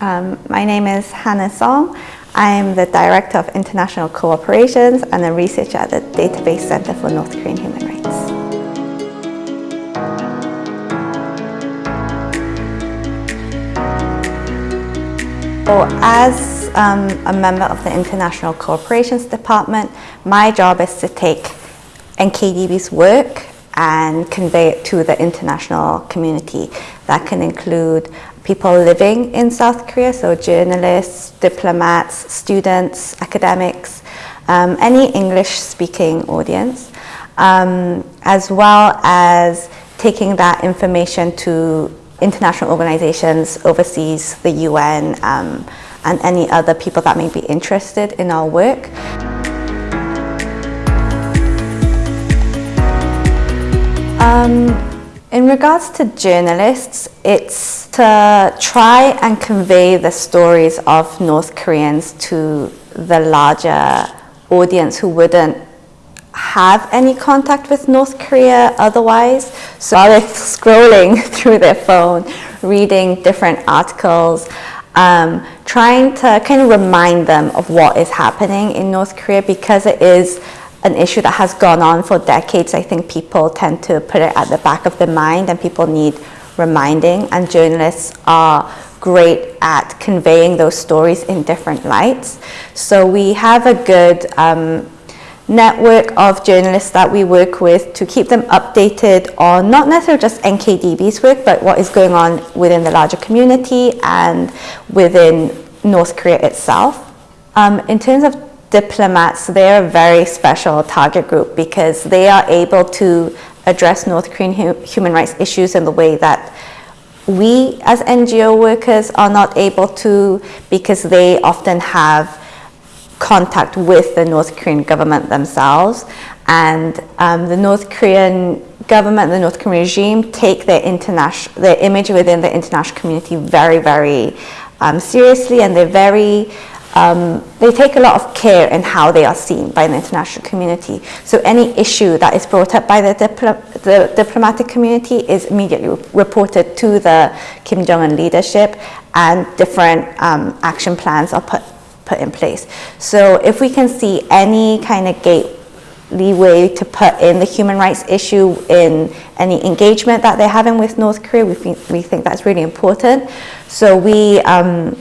Um, my name is Hannah Song. I'm the Director of International Cooperations and a researcher at the Database Center for North Korean Human Rights. So as um, a member of the International Cooperations Department, my job is to take NKDB's work and convey it to the international community. That can include people living in South Korea, so journalists, diplomats, students, academics, um, any English-speaking audience, um, as well as taking that information to international organizations overseas, the UN, um, and any other people that may be interested in our work. Um, in regards to journalists, it's to try and convey the stories of North Koreans to the larger audience who wouldn't have any contact with North Korea otherwise. So they're scrolling through their phone, reading different articles, um, trying to kind of remind them of what is happening in North Korea because it is an issue that has gone on for decades. I think people tend to put it at the back of their mind and people need reminding and journalists are great at conveying those stories in different lights. So we have a good um, network of journalists that we work with to keep them updated on not necessarily just NKDB's work, but what is going on within the larger community and within North Korea itself. Um, in terms of diplomats, they're a very special target group because they are able to address North Korean hu human rights issues in the way that we as NGO workers are not able to because they often have contact with the North Korean government themselves. And um, the North Korean government, the North Korean regime take their international, their image within the international community very, very um, seriously and they're very um, they take a lot of care in how they are seen by the international community. So any issue that is brought up by the, the diplomatic community is immediately reported to the Kim Jong-un leadership and different um, action plans are put, put in place. So if we can see any kind of gate leeway to put in the human rights issue in any engagement that they're having with North Korea, we think, we think that's really important. So we, um,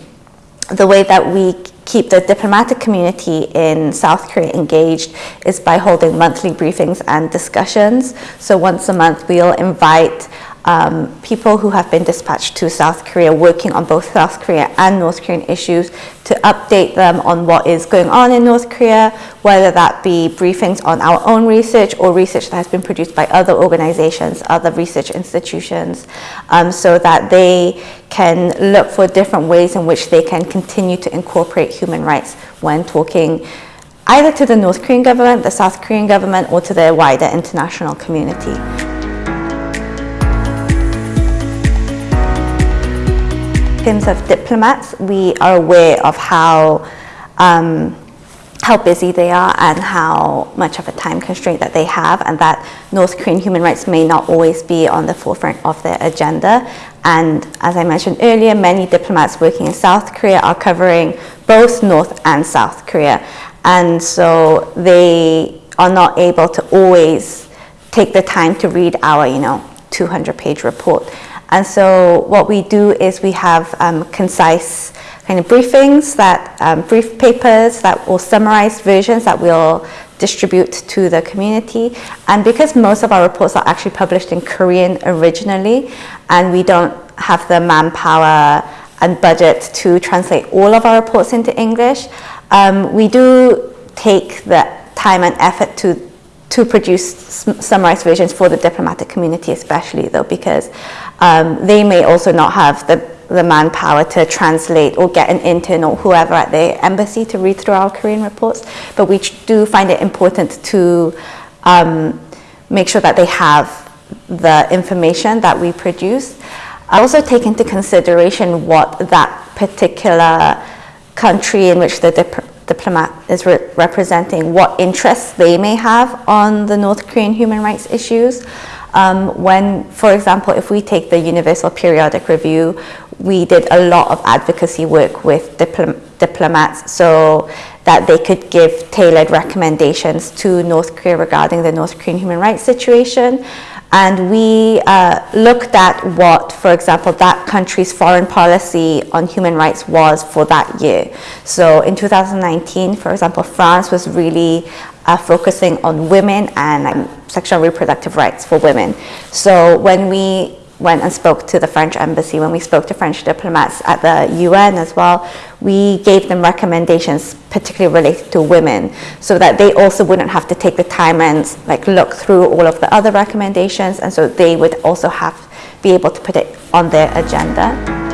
the way that we keep the diplomatic community in South Korea engaged is by holding monthly briefings and discussions. So once a month we'll invite um, people who have been dispatched to South Korea working on both South Korea and North Korean issues to update them on what is going on in North Korea, whether that be briefings on our own research or research that has been produced by other organizations, other research institutions, um, so that they can look for different ways in which they can continue to incorporate human rights when talking either to the North Korean government, the South Korean government, or to the wider international community. Terms of diplomats, we are aware of how um, how busy they are and how much of a time constraint that they have and that North Korean human rights may not always be on the forefront of their agenda. And as I mentioned earlier, many diplomats working in South Korea are covering both North and South Korea. And so they are not able to always take the time to read our, you know, 200 page report. And so what we do is we have um, concise kind of briefings, that um, brief papers that will summarize versions that we'll distribute to the community. And because most of our reports are actually published in Korean originally, and we don't have the manpower and budget to translate all of our reports into English, um, we do take the time and effort to to produce summarized versions for the diplomatic community especially though because um, they may also not have the, the manpower to translate or get an intern or whoever at the embassy to read through our Korean reports but we do find it important to um, make sure that they have the information that we produce. I also take into consideration what that particular country in which the diplomat is re representing, what interests they may have on the North Korean human rights issues. Um, when, for example, if we take the Universal Periodic Review, we did a lot of advocacy work with diplom- diplomats so that they could give tailored recommendations to North Korea regarding the North Korean human rights situation. And we uh, looked at what, for example, that country's foreign policy on human rights was for that year. So in 2019, for example, France was really uh, focusing on women and um, sexual reproductive rights for women. So when we went and spoke to the French embassy, when we spoke to French diplomats at the UN as well, we gave them recommendations particularly related to women so that they also wouldn't have to take the time and like look through all of the other recommendations and so they would also have be able to put it on their agenda.